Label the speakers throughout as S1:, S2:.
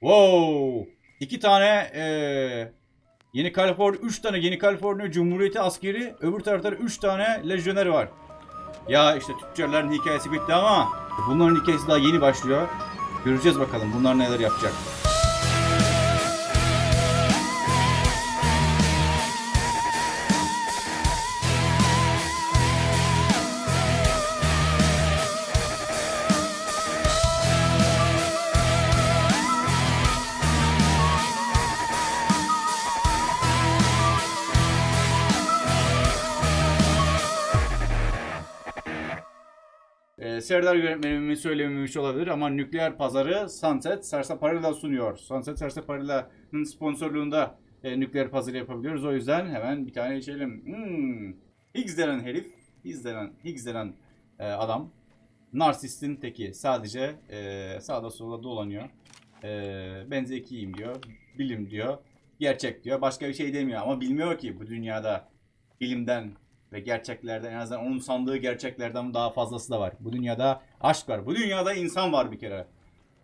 S1: Wow! İki tane eee Yeni Kaliforniya, üç tane Yeni Kaliforniya Cumhuriyeti askeri, öbür tarafta üç tane lejyoner var. Ya işte tüccarların hikayesi bitti ama bunların hikayesi daha yeni başlıyor. Göreceğiz bakalım bunlar neler yapacak. Serdar yönetmenimin söylememiş olabilir ama nükleer pazarı Sunset Sarsaparilla sunuyor. Sunset Sarsaparilla'nın sponsorluğunda e, nükleer pazarı yapabiliyoruz. O yüzden hemen bir tane içelim. Hmm. Higgs denen herif, Higgs denen, Higgs denen e, adam narsistin teki. Sadece e, sağda solda dolanıyor. E, ben zekiyim diyor, bilim diyor, gerçek diyor. Başka bir şey demiyor ama bilmiyor ki bu dünyada bilimden ve gerçeklerden en azından onun sandığı gerçeklerden daha fazlası da var. Bu dünyada aşk var. Bu dünyada insan var bir kere.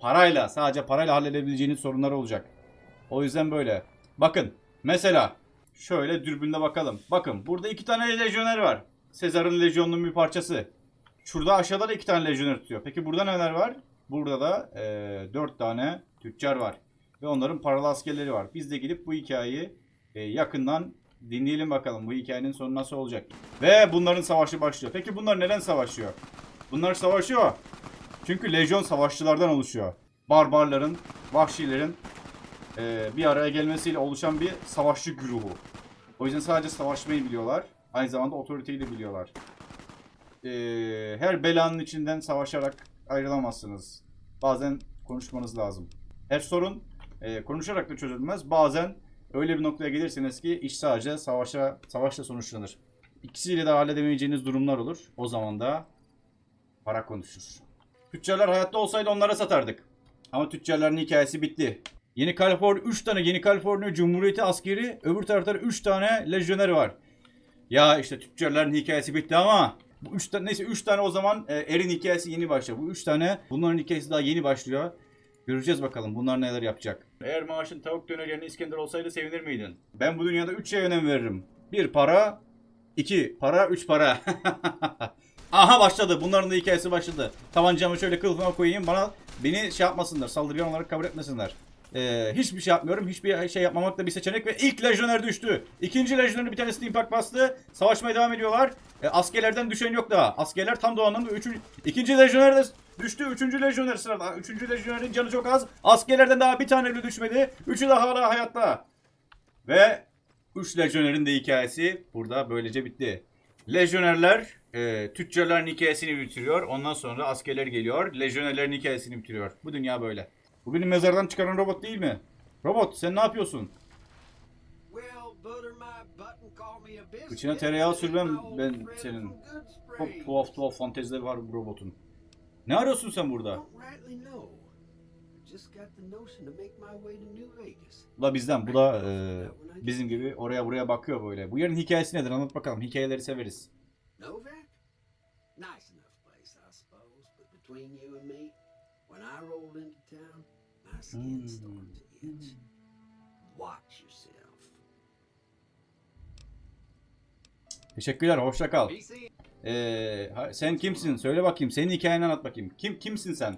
S1: Parayla, sadece parayla halledebileceğiniz sorunlar olacak. O yüzden böyle. Bakın mesela şöyle dürbünde bakalım. Bakın burada iki tane lejyoner var. Sezar'ın lejyonunun bir parçası. Şurada aşağıda da iki tane lejyoner tutuyor. Peki burada neler var? Burada da eee, dört tane tüccar var. Ve onların paralı askerleri var. Biz de gidip bu hikayeyi e, yakından dinleyelim bakalım. Bu hikayenin sonu nasıl olacak. Ve bunların savaşı başlıyor. Peki bunlar neden savaşıyor? Bunlar savaşıyor. Çünkü lejyon savaşçılardan oluşuyor. Barbarların, vahşilerin e, bir araya gelmesiyle oluşan bir savaşçı güruhu. O yüzden sadece savaşmayı biliyorlar. Aynı zamanda otoriteyi de biliyorlar. E, her belanın içinden savaşarak ayrılamazsınız. Bazen konuşmanız lazım. Her sorun e, konuşarak da çözülmez. Bazen öyle bir noktaya gelirsiniz ki iş sadece savaşa savaşla sonuçlanır. İkisiyle de halledemeyeceğiniz durumlar olur. O zaman da para konuşur. Tüccarlar hayatta olsaydı onlara satardık. Ama tüccarların hikayesi bitti. Yeni Kaliforniya 3 tane Yeni Kaliforniya Cumhuriyeti askeri, öbür tarafta 3 tane lejyoner var. Ya işte tüccarların hikayesi bitti ama bu üç tane neyse 3 tane o zaman e, Er'in hikayesi yeni başlıyor. Bu 3 tane bunların hikayesi daha yeni başlıyor. Göreceğiz bakalım bunlar neler yapacak. Eğer maaşın tavuk dönerlerine İskender olsaydı sevinir miydin? Ben bu dünyada 3 şeye önem veririm. 1 para, 2 para, 3 para. Aha başladı. Bunların da hikayesi başladı. Tabancamı şöyle kılıfıma koyayım. Bana beni şey yapmasınlar. Saldırgan olarak kabul etmesinler. Ee, hiçbir şey yapmıyorum. Hiçbir şey yapmamak da bir seçenek ve ilk lejyoner düştü. İkinci lejyoner bir tanesi impact bastı. Savaşmaya devam ediyorlar. Ee, askerlerden düşen yok daha. Askerler tam doğanın üçüncü, ikinci lejyoner de düştü. Üçüncü lejyoner sırada. Üçüncü lejyonerin canı çok az. Askerlerden daha bir tane düşmedi. Üçü de hala hayatta. Ve üç lejyonerin de hikayesi burada böylece bitti. Lejyonerler e, tüccarların hikayesini bitiriyor. Ondan sonra askerler geliyor. Lejyonerlerin hikayesini bitiriyor. Bu dünya böyle. Bu benim mezardan çıkaran robot değil mi? Robot sen ne yapıyorsun?
S2: İçine tereyağı sürmem ben
S1: senin.
S2: senin.
S1: Çok tuhaf tuhaf fantezileri var bu robotun. Ne arıyorsun sen burada? Bu da bizden. Bu da e, bizim gibi oraya buraya bakıyor böyle. Bu yerin hikayesi nedir? Anlat bakalım. Hikayeleri severiz.
S2: Novak? Nice enough place, I suppose, but between you and me, when I rolled into town, my skin
S1: Hmm.
S2: started to itch. Watch yourself.
S1: Teşekkürler. Hoşça kal. Ee, sen kimsin? Söyle bakayım. Senin hikayeni anlat bakayım. Kim kimsin sen?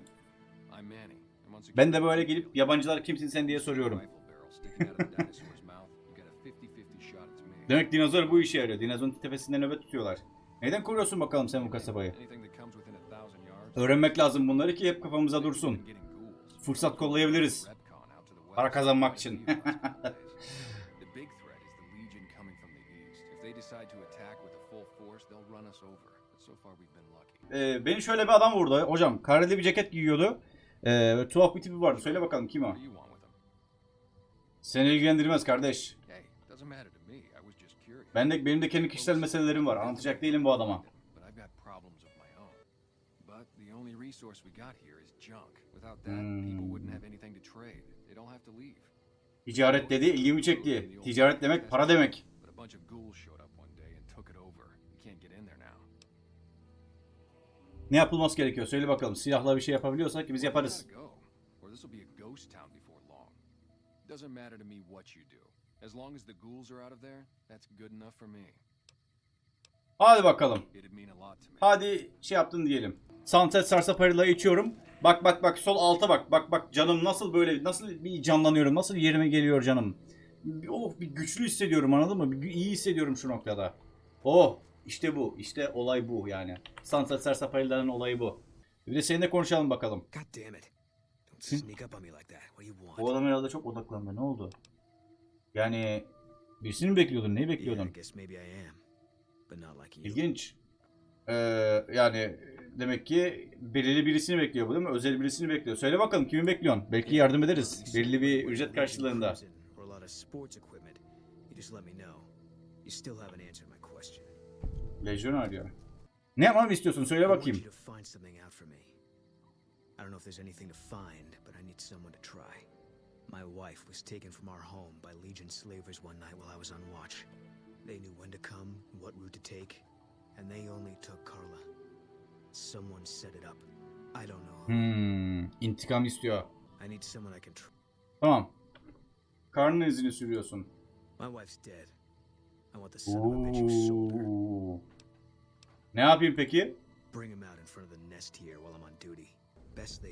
S1: Ben de böyle gelip yabancılar kimsin sen diye soruyorum. Demek dinozor bu işe yarıyor. Dinozorun tepesinde nöbet tutuyorlar. Neden kuruyorsun bakalım sen bu kasabayı? Öğrenmek lazım bunları ki hep kafamıza dursun. Fırsat kollayabiliriz. Para kazanmak için. Ee, beni şöyle bir adam vurdu. Hocam kareli bir ceket giyiyordu. Ee, tuhaf bir tipi vardı. Söyle bakalım kim o? Seni ilgilendirmez kardeş. Ben de, benim de kendi kişisel meselelerim var. Anlatacak değilim bu adama.
S3: The only resource we got here is junk. Without that, people wouldn't have anything to trade. They'd all have to leave.
S1: Ticaret dedi, ilgimi çekti. Ticaret demek para demek.
S3: But a bunch of ghouls showed up one day and took it over. You can't get in there now.
S1: Ne yapılması gerekiyor? Söyle bakalım. Silahla bir şey yapabiliyorsak biz yaparız.
S3: Doesn't matter to me what you do. As long as the ghouls are out of there, that's good enough for me.
S1: Hadi bakalım. Hadi şey yaptın diyelim. Sunset Sarsaparila'yı içiyorum. Bak bak bak sol alta bak. Bak bak canım nasıl böyle nasıl bir canlanıyorum. Nasıl yerime geliyor canım. Oh bir güçlü hissediyorum anladın mı? Bir iyi hissediyorum şu noktada. Oh işte bu. İşte olay bu yani. Sunset Sarsaparila'nın olayı bu. Bir de seninle konuşalım bakalım. Bu adam herhalde çok odaklandı. Ne oldu? Yani birisini mi bekliyordun? Neyi bekliyordun?
S4: But not like you.
S1: İlginç. Ee, yani demek ki belirli birisini bekliyor bu değil mi? Özel birisini bekliyor. Söyle bakalım kimi bekliyorsun? Belki yardım ederiz. Belirli bir ücret karşılığında. Lejyon arıyor. Ne yapmamı istiyorsun? Söyle bakayım.
S4: I don't know if there's anything to find, but I need someone to try. My wife was taken from our home by Legion slavers one night while I was on watch. They knew when to come, what route to take, and they only took Carla. Someone set it up. I don't know.
S1: Hmm, intikam istiyor.
S4: I need someone I can trust.
S1: Tamam. Karnın izini sürüyorsun.
S4: My wife's dead. I want the son of a bitch who sold her.
S1: Oo. Ne yapayım peki?
S4: Bring him out in front of the nest here while I'm on duty.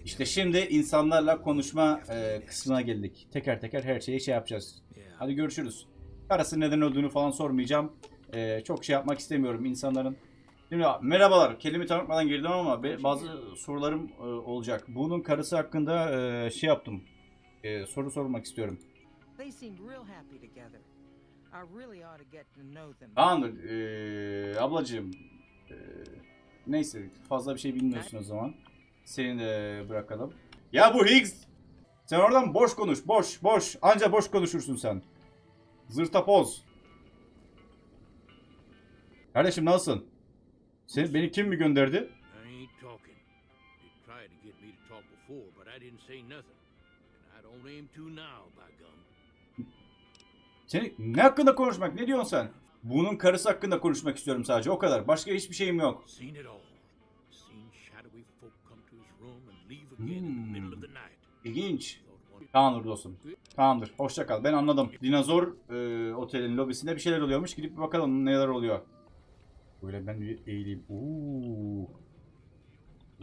S1: İşte şimdi insanlarla konuşma e, kısmına geldik. Teker teker her şeyi şey yapacağız. Hadi görüşürüz. Karısı neden öldüğünü falan sormayacağım. Ee, çok şey yapmak istemiyorum insanların. Şimdi merhabalar. Kelime tanıtmadan girdim ama bazı sorularım e, olacak. Bunun karısı hakkında e, şey yaptım. E, soru sormak istiyorum. Tamamdır. E, ablacığım. e, neyse fazla bir şey bilmiyorsun o zaman. Seni de bırakalım. Ya bu Higgs. Sen oradan boş konuş. Boş boş. Anca boş konuşursun sen. Zırtapoz. Kardeşim nasılsın? Sen, beni kim mi gönderdi? Seni ne hakkında konuşmak? Ne diyorsun sen? Bunun karısı hakkında konuşmak istiyorum sadece. O kadar. Başka hiçbir şeyim yok.
S5: Night.
S1: İlginç. Tamamdır dostum. Tamamdır. Hoşça kal. Ben anladım. Dinozor e, otelin lobisinde bir şeyler oluyormuş. Gidip bir bakalım neler oluyor. Böyle ben bir eğileyim. Oo.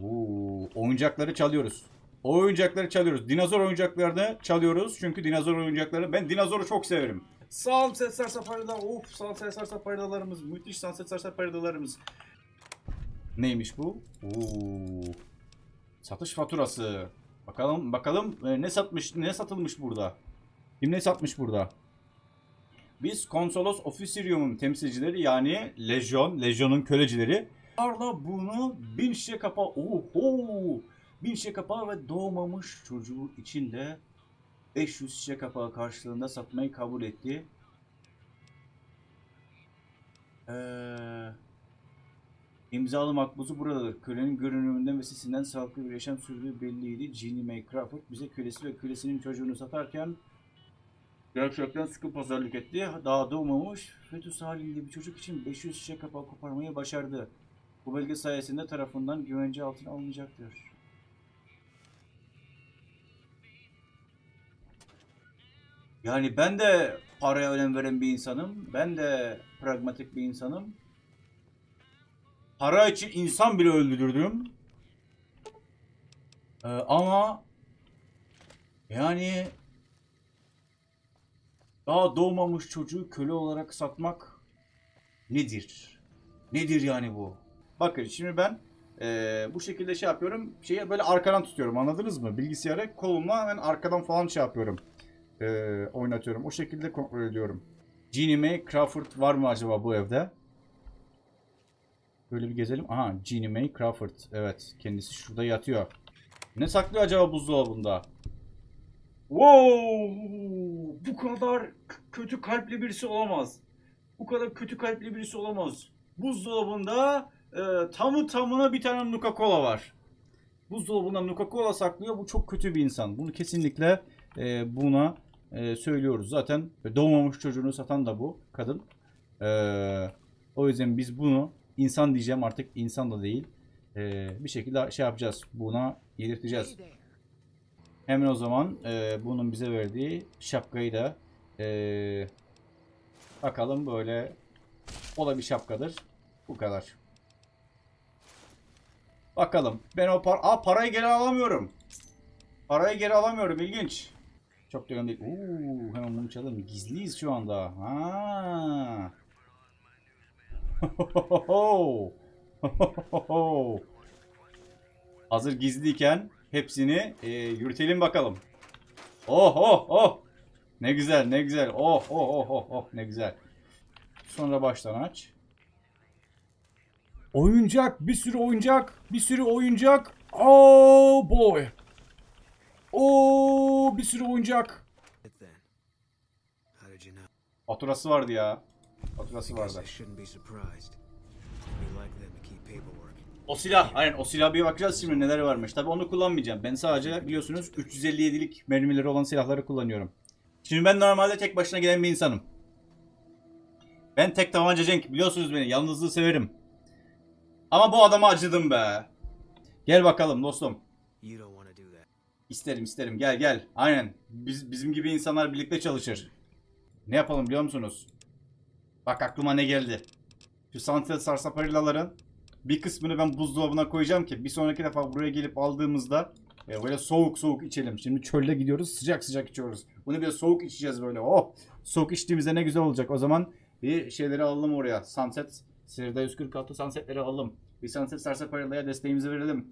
S1: Oo. Oyuncakları çalıyoruz. O oyuncakları çalıyoruz. Dinozor oyuncaklarını çalıyoruz. Çünkü dinozor oyuncakları ben dinozoru çok severim. Sunset Sarsaparilla. Of Sunset Sarsaparillalarımız. Müthiş Sunset Sarsaparillalarımız. Neymiş bu? Oo. Satış faturası. Bakalım bakalım e, ne satmış ne satılmış burada? Kim ne satmış burada? Biz Konsolos Officerium'un temsilcileri yani Lejyon, Lejyon'un kölecileri. Arla bunu bin şişe kapağı, oho, bin şişe kapağı ve doğmamış çocuğu için de 500 şişe kapağı karşılığında satmayı kabul etti. Eee... İmzalı makbuzu buradadır. Kölenin görünümünden ve sesinden sağlıklı bir yaşam sürdüğü belliydi. Jeannie May Crawford bize kölesi ve kölesinin çocuğunu satarken gerçekten sıkı pazarlık etti. Daha doğmamış fetüs halinde bir çocuk için 500 şişe kapağı koparmayı başardı. Bu belge sayesinde tarafından güvence altına alınacaktır. Yani ben de paraya önem veren bir insanım. Ben de pragmatik bir insanım. Para için insan bile öldürdüm. Ee, ama yani daha doğmamış çocuğu köle olarak satmak nedir? Nedir yani bu? Bakın şimdi ben eee, bu şekilde şey yapıyorum. Şeyi böyle arkadan tutuyorum anladınız mı? Bilgisayarı kolumla hemen arkadan falan şey yapıyorum. Eee, oynatıyorum. O şekilde kontrol ediyorum. Jeannie May Crawford var mı acaba bu evde? Böyle bir gezelim. Aha Jeannie May Crawford. Evet kendisi şurada yatıyor. Ne saklıyor acaba buzdolabında? Wow! Bu kadar kötü kalpli birisi olamaz. Bu kadar kötü kalpli birisi olamaz. Buzdolabında e, tamı tamına bir tane Nuka Cola var. Buzdolabında Nuka Cola saklıyor. Bu çok kötü bir insan. Bunu kesinlikle e, buna e, söylüyoruz. Zaten doğmamış çocuğunu satan da bu kadın. E, o yüzden biz bunu insan diyeceğim artık insan da değil. E, bir şekilde şey yapacağız. Buna yedirteceğiz. Hemen o zaman e, bunun bize verdiği şapkayı da e, bakalım böyle o da bir şapkadır. Bu kadar. Bakalım. Ben o par Aa, parayı geri alamıyorum. Parayı geri alamıyorum. İlginç. Çok da önemli değil. Oo, hemen bunu çalalım. Gizliyiz şu anda. Ha. Hazır gizliyken hepsini e, yürütelim bakalım. Oh oh oh. Ne güzel ne güzel. Oh oh oh oh oh ne güzel. Sonra baştan aç. Oyuncak, bir sürü oyuncak, bir sürü oyuncak. Oh boy. Oh bir sürü oyuncak. Faturası vardı ya.
S4: Because
S1: vardı. O silah, aynen o silah bir bakacağız şimdi neler varmış. Tabi onu kullanmayacağım. Ben sadece biliyorsunuz 357'lik mermileri olan silahları kullanıyorum. Şimdi ben normalde tek başına gelen bir insanım. Ben tek tabanca Cenk biliyorsunuz beni. Yalnızlığı severim. Ama bu adama acıdım be. Gel bakalım dostum. İsterim isterim gel gel. Aynen. Biz, bizim gibi insanlar birlikte çalışır. Ne yapalım biliyor musunuz? Bak aklıma ne geldi. Şu Sunset Sarsaparilaların bir kısmını ben buzdolabına koyacağım ki bir sonraki defa buraya gelip aldığımızda e, böyle soğuk soğuk içelim. Şimdi çölde gidiyoruz sıcak sıcak içiyoruz. Bunu bir soğuk içeceğiz böyle. Oh soğuk içtiğimizde ne güzel olacak. O zaman bir şeyleri alalım oraya. Sunset Serida 146 Sunset'leri alalım. Bir Sunset Sarsaparila'ya desteğimizi verelim.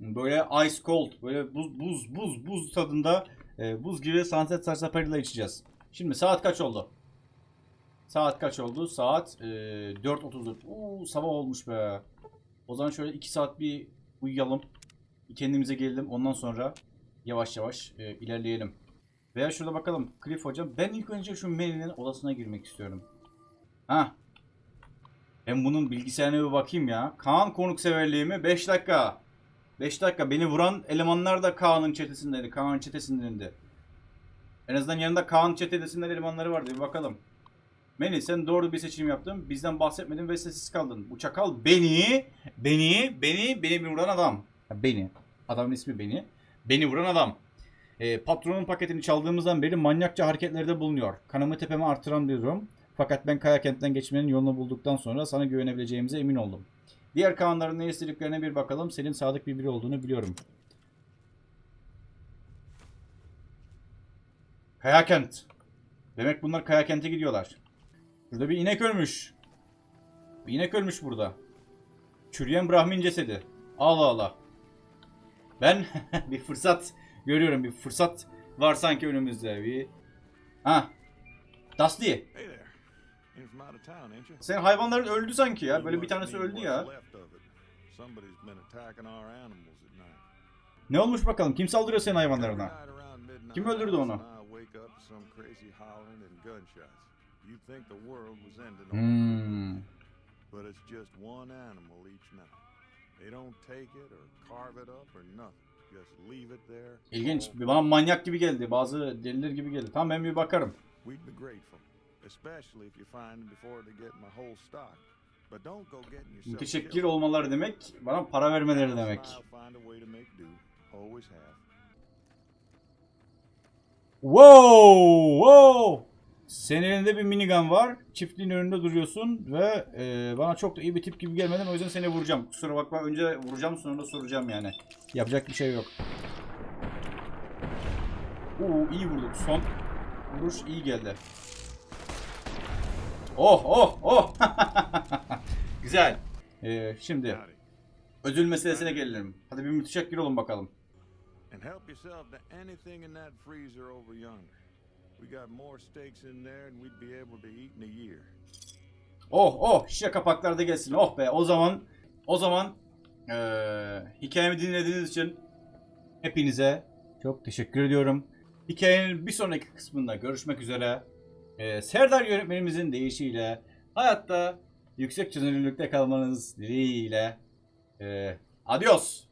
S1: Böyle ice cold, böyle buz buz buz buz tadında e, buz gibi Sunset Sarsaparilla içeceğiz. Şimdi saat kaç oldu? Saat kaç oldu? Saat e, 4.34. Oo, sabah olmuş be. O zaman şöyle 2 saat bir uyuyalım. Kendimize gelelim. Ondan sonra yavaş yavaş e, ilerleyelim. Veya şurada bakalım. Cliff hocam. Ben ilk önce şu Manny'nin odasına girmek istiyorum. Ha. Ben bunun bilgisayarına bir bakayım ya. Kaan konukseverliğimi 5 dakika. 5 dakika beni vuran elemanlar da Kaan'ın çetesindeydi. Kaan'ın çetesindendi. En azından yanında Kaan çetesinden elemanları vardı. Bir bakalım. Meni sen doğru bir seçim yaptın. Bizden bahsetmedin ve sessiz kaldın. Bu çakal beni, beni, beni, beni vuran adam. Beni. Adamın ismi beni. Beni vuran adam. E, patronun paketini çaldığımızdan beri manyakça hareketlerde bulunuyor. Kanımı tepeme artıran bir durum. Fakat ben Kaya kentten geçmenin yolunu bulduktan sonra sana güvenebileceğimize emin oldum. Diğer Kaanların ne istediklerine bir bakalım. Senin sadık bir biri olduğunu biliyorum. Kaya kent. Demek bunlar Kaya kente gidiyorlar. Burada bir inek ölmüş. Bir inek ölmüş burada. Çürüyen Brahmin cesedi. Allah Allah. Ben bir fırsat görüyorum. Bir fırsat var sanki önümüzde. Bir... Ha. Dusty. Senin hayvanların öldü sanki ya. Böyle bir tanesi öldü ya. Ne olmuş bakalım? Kim saldırıyor senin hayvanlarına? Kim öldürdü onu?
S6: You'd think the world was ending
S1: Hmm.
S6: but it's just one animal each night. They don't take it or carve it up or nothing. Just leave it there.
S1: İlginç. Bana manyak gibi geldi. Bazı deliler gibi geldi. Tamam ben bir bakarım.
S6: We'd be grateful, especially if you find them before they get my whole stock. But don't go getting yourself
S1: Müteşekkir olmaları demek bana para vermeleri demek. Wow! Wow! Senin elinde bir minigun var. Çiftliğin önünde duruyorsun ve e, bana çok da iyi bir tip gibi gelmeden o yüzden seni vuracağım. Kusura bakma önce vuracağım sonra da soracağım yani. Yapacak bir şey yok. Oo iyi vurduk. Son vuruş iyi geldi. Oh oh oh! Güzel. E, şimdi ödül meselesine gelelim. Hadi bir müteşekkir olun bakalım.
S6: And help yourself to anything in that freezer over yonder. We got more steaks in there than we'd be able to eat in a year.
S1: Oh oh şişe kapaklar da gelsin. Oh be o zaman o zaman eee hikayemi dinlediğiniz için hepinize çok teşekkür ediyorum. Hikayenin bir sonraki kısmında görüşmek üzere. Eee Serdar yönetmenimizin deyişiyle hayatta yüksek çözünürlükte kalmanız dileğiyle. Eee adios.